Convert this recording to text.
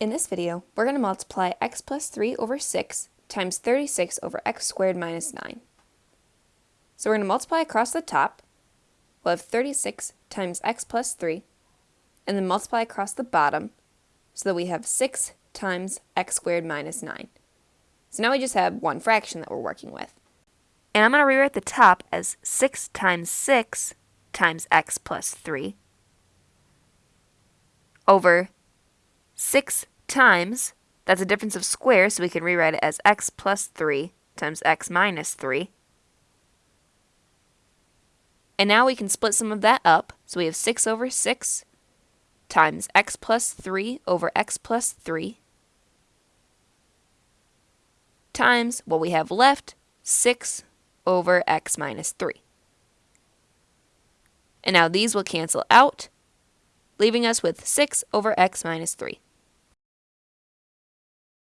In this video, we're going to multiply x plus 3 over 6 times 36 over x squared minus 9. So we're going to multiply across the top. We'll have 36 times x plus 3, and then multiply across the bottom so that we have 6 times x squared minus 9. So now we just have one fraction that we're working with. And I'm going to rewrite the top as 6 times 6 times x plus 3 over 6 times, that's a difference of squares, so we can rewrite it as x plus 3 times x minus 3. And now we can split some of that up, so we have 6 over 6 times x plus 3 over x plus 3 times what we have left, 6 over x minus 3. And now these will cancel out, leaving us with 6 over x minus 3.